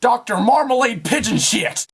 Dr. Marmalade Pigeon Shit!